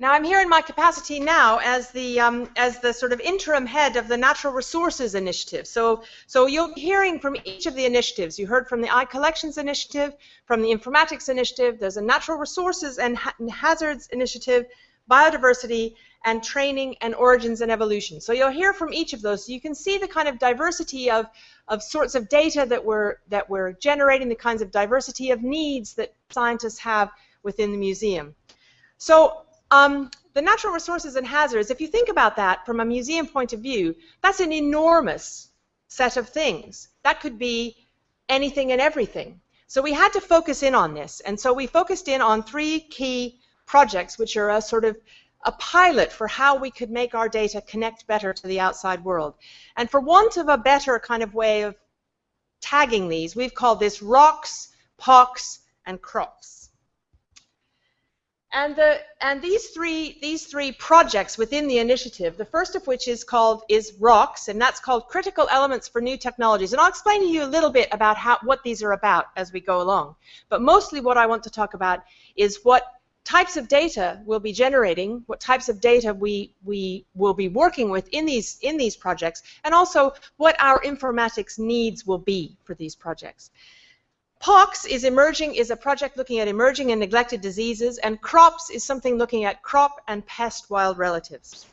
Now I'm here in my capacity now as the um, as the sort of interim head of the Natural Resources Initiative. So so you'll be hearing from each of the initiatives. You heard from the iCollections Initiative, from the Informatics Initiative. There's a Natural Resources and ha Hazards Initiative, Biodiversity, and Training and Origins and Evolution. So you'll hear from each of those. So you can see the kind of diversity of of sorts of data that we're that we're generating, the kinds of diversity of needs that scientists have within the museum. So um, the natural resources and hazards, if you think about that from a museum point of view, that's an enormous set of things. That could be anything and everything. So we had to focus in on this. And so we focused in on three key projects, which are a sort of a pilot for how we could make our data connect better to the outside world. And for want of a better kind of way of tagging these, we've called this rocks, pox, and crops. And, the, and these, three, these three projects within the initiative, the first of which is called is ROCKS, and that's called Critical Elements for New Technologies. And I'll explain to you a little bit about how, what these are about as we go along. But mostly what I want to talk about is what types of data we'll be generating, what types of data we, we will be working with in these, in these projects, and also what our informatics needs will be for these projects. POX is emerging is a project looking at emerging and neglected diseases, and CROPS is something looking at crop and pest wild relatives.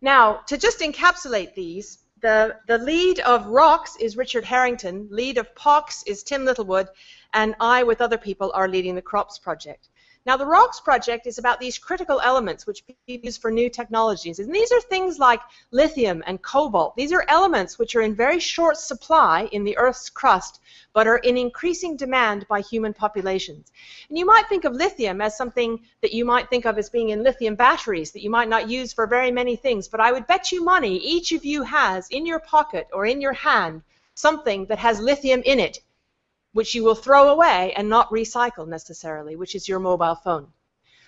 Now, to just encapsulate these, the, the lead of ROCKS is Richard Herrington, lead of POX is Tim Littlewood, and I, with other people, are leading the CROPS project. Now, the ROCKS project is about these critical elements which people use for new technologies. And these are things like lithium and cobalt. These are elements which are in very short supply in the Earth's crust, but are in increasing demand by human populations. And you might think of lithium as something that you might think of as being in lithium batteries that you might not use for very many things, but I would bet you money each of you has in your pocket or in your hand something that has lithium in it which you will throw away and not recycle necessarily, which is your mobile phone.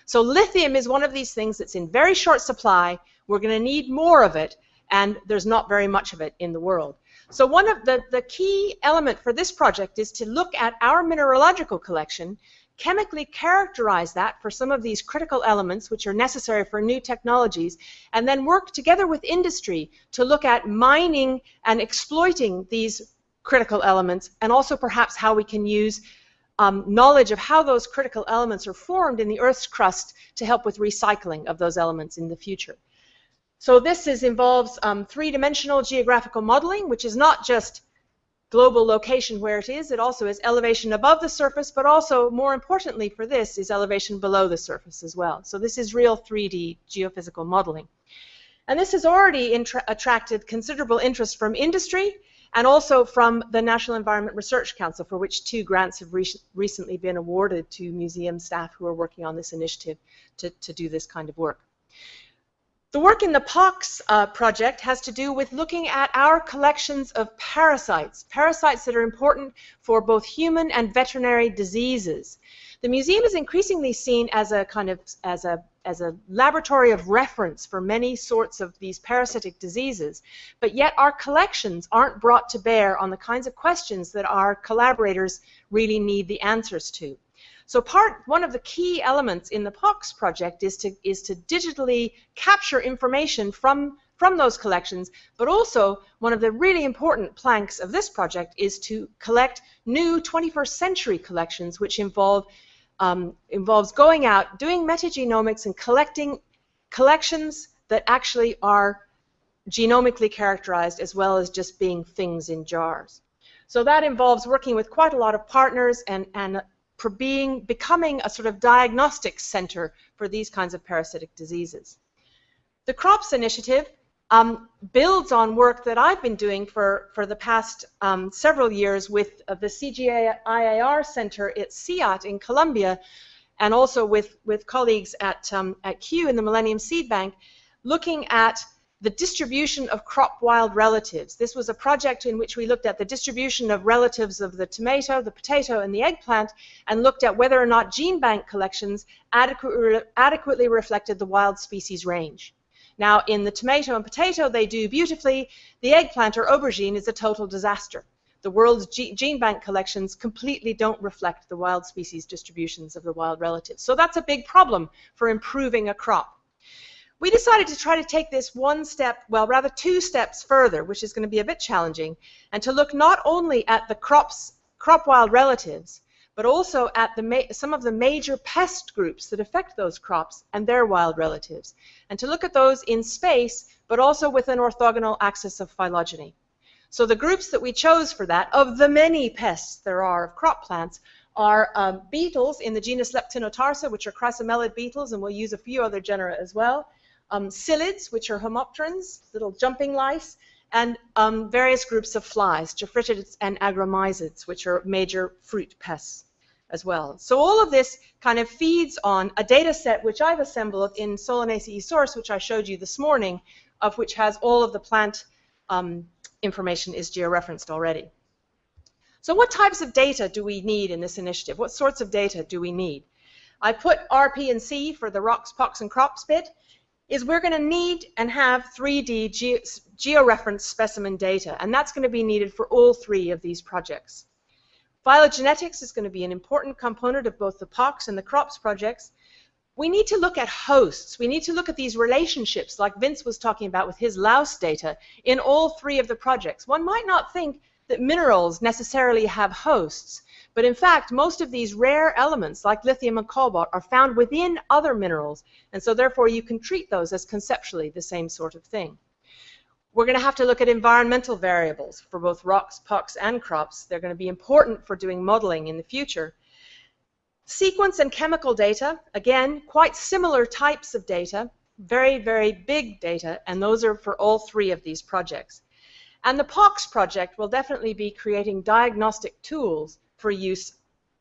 So lithium is one of these things that's in very short supply. We're going to need more of it, and there's not very much of it in the world. So one of the, the key element for this project is to look at our mineralogical collection, chemically characterize that for some of these critical elements which are necessary for new technologies, and then work together with industry to look at mining and exploiting these critical elements, and also perhaps how we can use um, knowledge of how those critical elements are formed in the Earth's crust to help with recycling of those elements in the future. So this is, involves um, three-dimensional geographical modeling, which is not just global location where it is, it also is elevation above the surface, but also, more importantly for this, is elevation below the surface as well. So this is real 3D geophysical modeling. And this has already attracted considerable interest from industry, and also from the National Environment Research Council, for which two grants have re recently been awarded to museum staff who are working on this initiative to, to do this kind of work. The work in the POX uh, project has to do with looking at our collections of parasites, parasites that are important for both human and veterinary diseases. The museum is increasingly seen as a kind of as a as a laboratory of reference for many sorts of these parasitic diseases, but yet our collections aren't brought to bear on the kinds of questions that our collaborators really need the answers to. So part one of the key elements in the POX project is to is to digitally capture information from from those collections, but also one of the really important planks of this project is to collect new 21st century collections which involve um, involves going out, doing metagenomics, and collecting collections that actually are genomically characterized as well as just being things in jars. So that involves working with quite a lot of partners and, and being, becoming a sort of diagnostic center for these kinds of parasitic diseases. The CROPS initiative um, builds on work that I've been doing for, for the past um, several years with uh, the CGIAR Center at CIAT in Colombia and also with, with colleagues at, um, at Kew in the Millennium Seed Bank looking at the distribution of crop wild relatives. This was a project in which we looked at the distribution of relatives of the tomato, the potato, and the eggplant, and looked at whether or not gene bank collections adequately reflected the wild species range. Now, in the tomato and potato, they do beautifully. The eggplant or aubergine is a total disaster. the world's gene bank collections completely don't reflect the wild species distributions of the wild relatives. So that's a big problem for improving a crop. We decided to try to take this one step, well, rather two steps further, which is going to be a bit challenging, and to look not only at the crops, crop wild relatives, but also at the some of the major pest groups that affect those crops and their wild relatives, and to look at those in space, but also with an orthogonal axis of phylogeny. So the groups that we chose for that, of the many pests there are of crop plants, are um, beetles in the genus Leptinotarsa, which are chrysomelid beetles, and we'll use a few other genera as well. Um, psyllids, which are homopterans, little jumping lice, and um, various groups of flies, tephritids and agromyzids, which are major fruit pests as well. So all of this kind of feeds on a data set which I've assembled in Solanaceae Source, which I showed you this morning, of which has all of the plant um, information is georeferenced already. So what types of data do we need in this initiative? What sorts of data do we need? I put RP and C for the rocks, pox, and crops bit, is we're going to need and have 3D ge georeferenced specimen data, and that's going to be needed for all three of these projects. Phylogenetics is going to be an important component of both the POX and the CROPS projects, we need to look at hosts. We need to look at these relationships like Vince was talking about with his louse data in all three of the projects. One might not think that minerals necessarily have hosts, but in fact, most of these rare elements like lithium and cobalt are found within other minerals, and so therefore you can treat those as conceptually the same sort of thing. We're going to have to look at environmental variables for both rocks, pucks, and crops. They're going to be important for doing modeling in the future. Sequence and chemical data, again, quite similar types of data, very, very big data, and those are for all three of these projects. And the POX project will definitely be creating diagnostic tools for use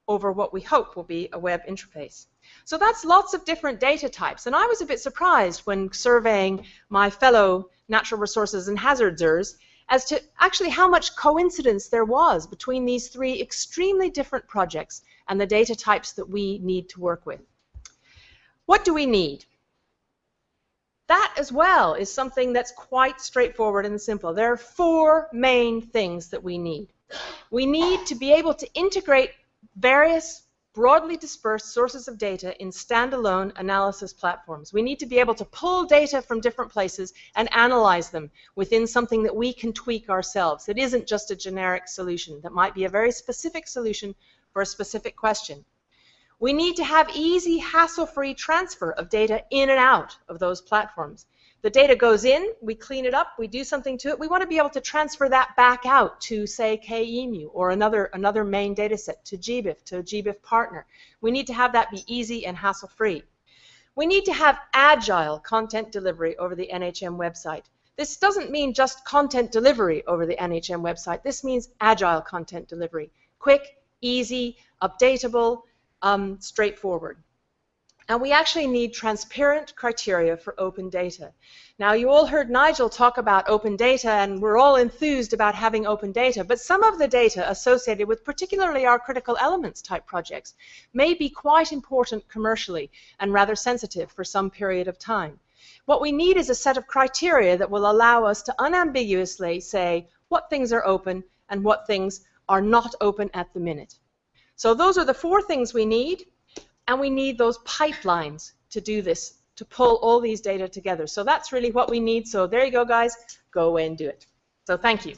over what we hope will be a web interface. So that's lots of different data types, and I was a bit surprised when surveying my fellow natural resources and hazardsers as to actually how much coincidence there was between these three extremely different projects and the data types that we need to work with. What do we need? That as well is something that's quite straightforward and simple. There are four main things that we need. We need to be able to integrate various broadly dispersed sources of data in standalone analysis platforms. We need to be able to pull data from different places and analyze them within something that we can tweak ourselves. It isn't just a generic solution. That might be a very specific solution for a specific question. We need to have easy, hassle-free transfer of data in and out of those platforms. The data goes in, we clean it up, we do something to it. We want to be able to transfer that back out to, say, KE EMu or another, another main data set, to GBIF, to a GBIF partner. We need to have that be easy and hassle-free. We need to have agile content delivery over the NHM website. This doesn't mean just content delivery over the NHM website. This means agile content delivery. Quick, easy, updatable, um, straightforward. And we actually need transparent criteria for open data. Now, you all heard Nigel talk about open data, and we're all enthused about having open data, but some of the data associated with particularly our critical elements type projects may be quite important commercially and rather sensitive for some period of time. What we need is a set of criteria that will allow us to unambiguously say what things are open and what things are not open at the minute. So those are the four things we need. And we need those pipelines to do this, to pull all these data together. So that's really what we need. So there you go, guys. Go away and do it. So thank you.